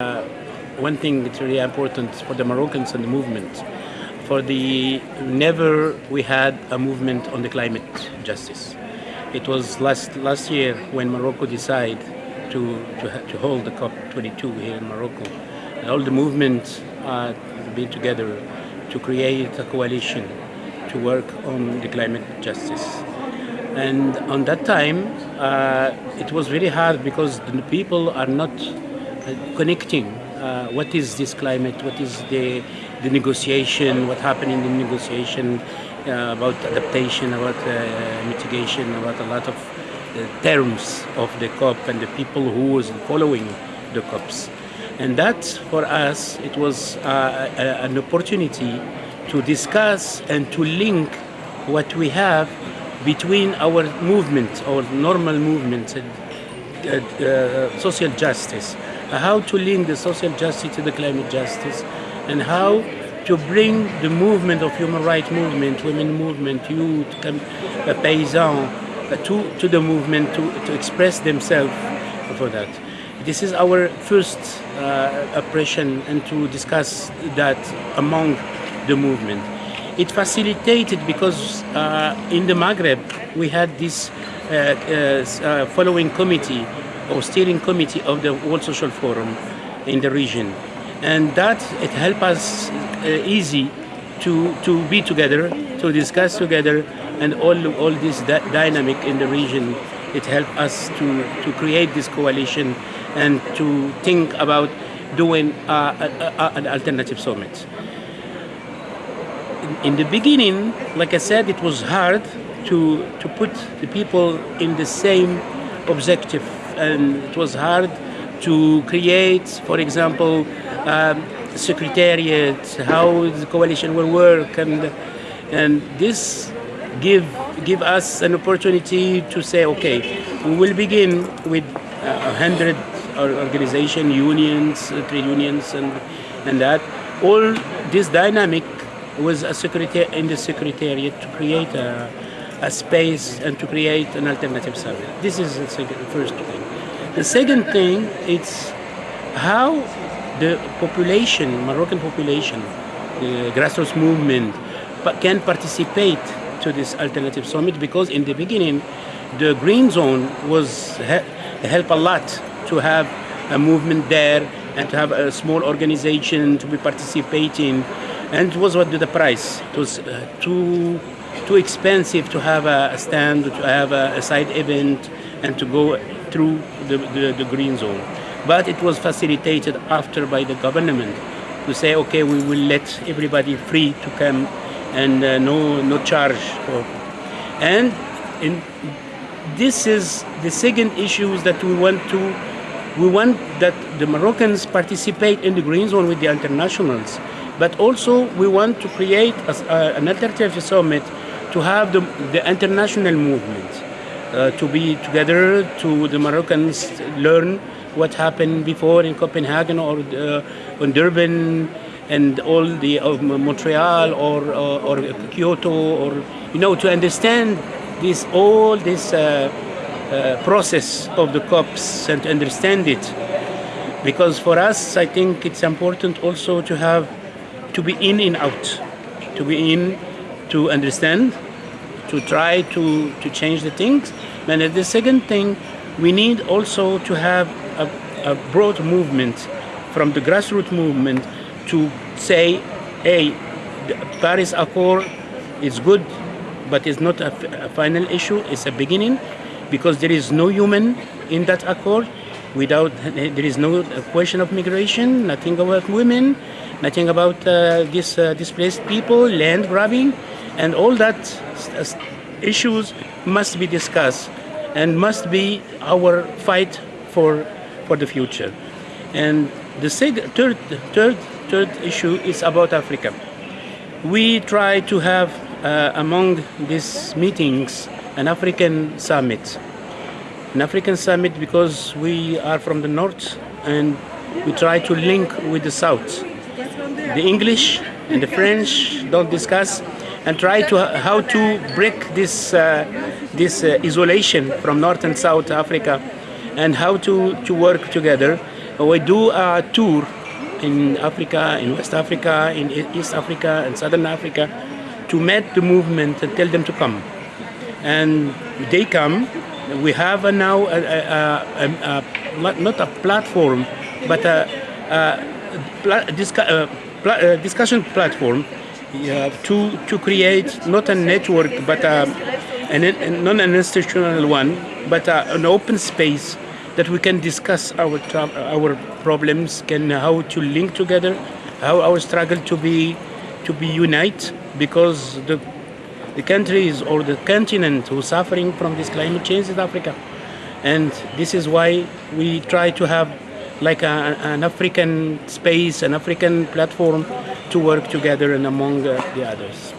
Uh, one thing that's really important for the Moroccans and the movement, for the never we had a movement on the climate justice. It was last last year when Morocco decided to to, to hold the COP22 here in Morocco. All the movements uh, been together to create a coalition to work on the climate justice. And on that time, uh, it was very hard because the people are not connecting uh, what is this climate, what is the, the negotiation, what happened in the negotiation uh, about adaptation, about uh, mitigation, about a lot of uh, terms of the COP and the people who was following the COPs. And that, for us, it was uh, a, an opportunity to discuss and to link what we have between our movement, our normal movement, uh, uh, social justice, how to link the social justice to the climate justice, and how to bring the movement of human rights movement, women movement, youth, uh, paysans, uh, to, to the movement to, to express themselves for that. This is our first uh, and to discuss that among the movement. It facilitated because uh, in the Maghreb we had this uh, uh, uh, following committee or steering committee of the World Social Forum in the region. And that it helped us easy to, to be together, to discuss together, and all, all this dynamic in the region, it helped us to, to create this coalition and to think about doing uh, a, a, an alternative summit. In, in, the beginning, like I said, it was hard to, to put the people in the same objective and it was hard to create, for example, um, secretariat, how the coalition will work and, and this give, give us an opportunity to say, okay, we will begin with a hundred organization, unions, uh, trade unions, and and that. All this dynamic was a secretary in the secretariat to create a, a space and to create an alternative summit. This is the second, first thing. The second thing is how the population, Moroccan population, the grassroots movement, can participate to this alternative summit because in the beginning, the green zone was help a lot to have a movement there and to have a small organization to be participating. And it was what the price. It was uh, too too expensive to have a stand, to have a, a side event, and to go through the, the, the, green zone. But it was facilitated after by the government to say, okay, we will let everybody free to come and uh, no no charge. For, and in this is the second issue that we want to we want that the Moroccans participate in the green zone with the internationals but also we want to create a, uh, an alternative summit to have the, the international movement uh, to be together to the Moroccans learn what happened before in Copenhagen or uh, in Durban and all the uh, Montreal or, uh, or Kyoto or you know to understand this all this uh, uh, process of the COPs and to understand it. Because for us, I think it's important also to have to be in and out, to be in to understand, to try to, to change the things. And the second thing, we need also to have a, a broad movement from the grassroots movement to say, hey, the Paris Accord is good, but it's not a, final issue, it's a beginning because there is no human in that accord. Without there is no question of migration, nothing about women, nothing about uh, this uh, displaced people, land grabbing, and all that issues must be discussed and must be our fight for for the future. And the third, third, third issue is about Africa. We try to have uh, among these meetings an African summit. An African summit because we are from the north and we try to link with the south. The English and the French don't discuss and try to how to break this uh, this uh, isolation from North and South Africa and how to, to work together we do a tour in Africa, in West Africa, in East Africa, and Southern Africa to meet the movement and tell them to come. And they come. We have a now a, a, a, not a platform, but a, uh, discussion platform uh, to to create not a network but a, an, not an institutional one, but a, an open space that we can discuss our our problems, can how to link together, how our struggle to be to be unite because the the countries or the continent who's suffering from this climate change is Africa. And this is why we try to have like a, an African space, an African platform to work together and among uh, the others.